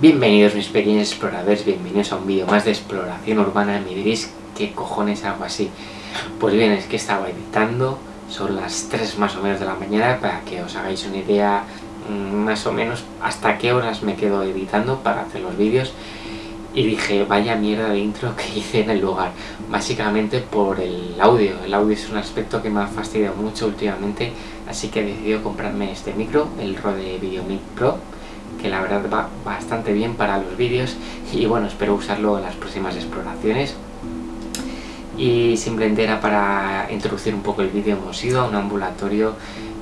Bienvenidos mis pequeños exploradores, bienvenidos a un vídeo más de exploración urbana. Me diréis, ¿qué cojones hago así? Pues bien, es que estaba editando, son las 3 más o menos de la mañana, para que os hagáis una idea mm, más o menos hasta qué horas me quedo editando para hacer los vídeos. Y dije, vaya mierda de intro que hice en el lugar, básicamente por el audio. El audio es un aspecto que me ha fastidiado mucho últimamente, así que he decidido comprarme este micro, el Rode VideoMic Pro que la verdad va bastante bien para los vídeos y bueno, espero usarlo en las próximas exploraciones y simplemente era para introducir un poco el vídeo, hemos ido a un ambulatorio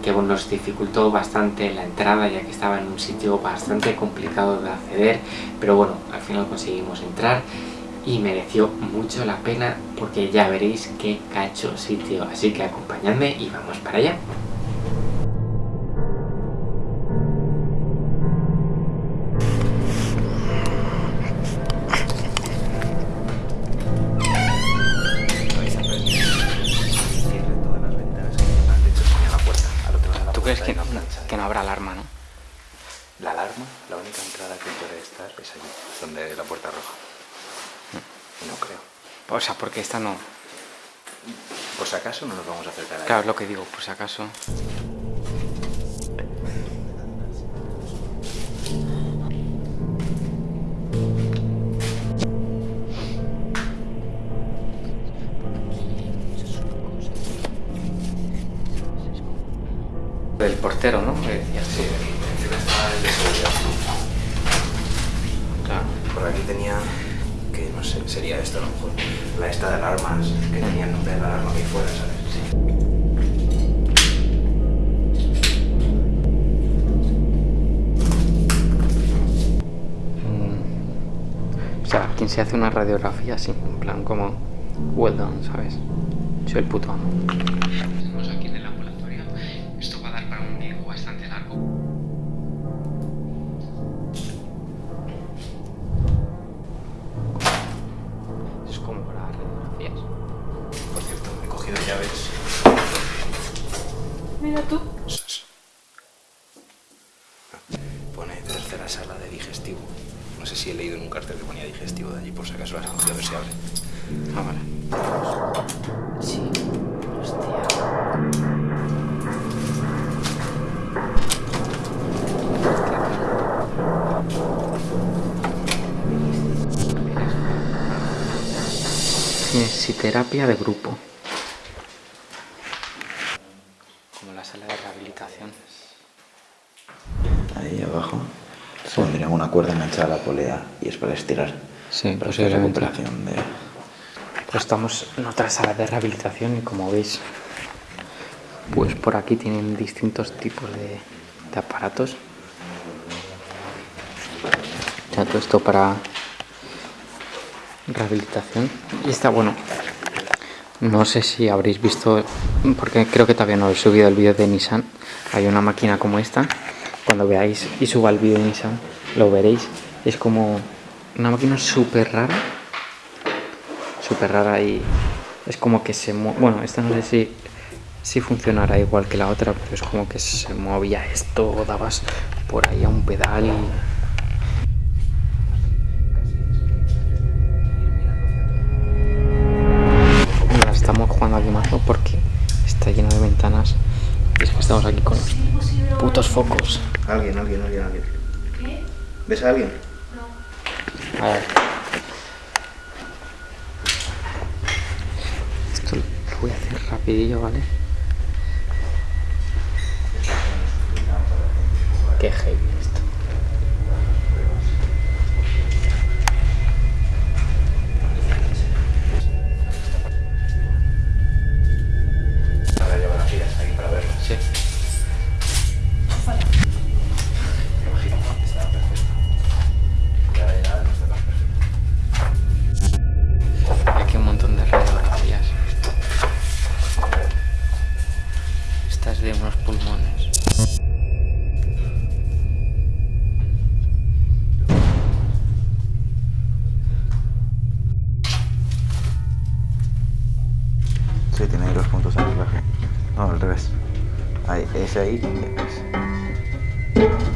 que bueno, nos dificultó bastante la entrada ya que estaba en un sitio bastante complicado de acceder pero bueno, al final conseguimos entrar y mereció mucho la pena porque ya veréis qué cacho sitio, así que acompañadme y vamos para allá. Habrá alarma, ¿no? La alarma, la única entrada que puede estar es allí, donde la puerta roja. Mm. No creo. O sea, porque esta no... Por si acaso no nos vamos a acercar Claro, es lo que digo, por si acaso... El portero, ¿no? Sí, encima estaba el de seguridad. Claro. Por aquí tenía, que no sé, sería esto a lo mejor, la esta de alarmas, que tenía el nombre de la alarma que fuera, ¿sabes? Sí. Mm. O sea, quien se hace una radiografía así, en plan como well done, ¿sabes? Soy el puto amo. Mira tú. Pone tercera sala de digestivo. No sé si he leído en un cartel que ponía digestivo de allí, por si acaso las cogido a ver si abre. Ah, vale. Sí. Kinesiterapia de grupo. Ahí abajo se pondría una cuerda enganchada a la polea y es para estirar. Sí, para posiblemente. de... Pues estamos en otra sala de rehabilitación y como veis, pues por aquí tienen distintos tipos de, de aparatos. Ya todo esto para rehabilitación. Y está bueno. No sé si habréis visto, porque creo que todavía no he subido el vídeo de Nissan. Hay una máquina como esta cuando veáis y suba el vídeo en Nissan, lo veréis. Es como una máquina súper rara. Súper rara y es como que se. Bueno, esta no sé si, si funcionará igual que la otra, pero es como que se movía esto, dabas por ahí a un pedal y porque está lleno de ventanas y es que estamos aquí con los putos focos. Alguien, alguien, alguien, alguien. ¿Qué? ¿Ves a alguien? No. A ver. Esto lo voy a hacer rapidillo, ¿vale? Qué heavy. No, al revés. Ahí, ese ahí. Ese.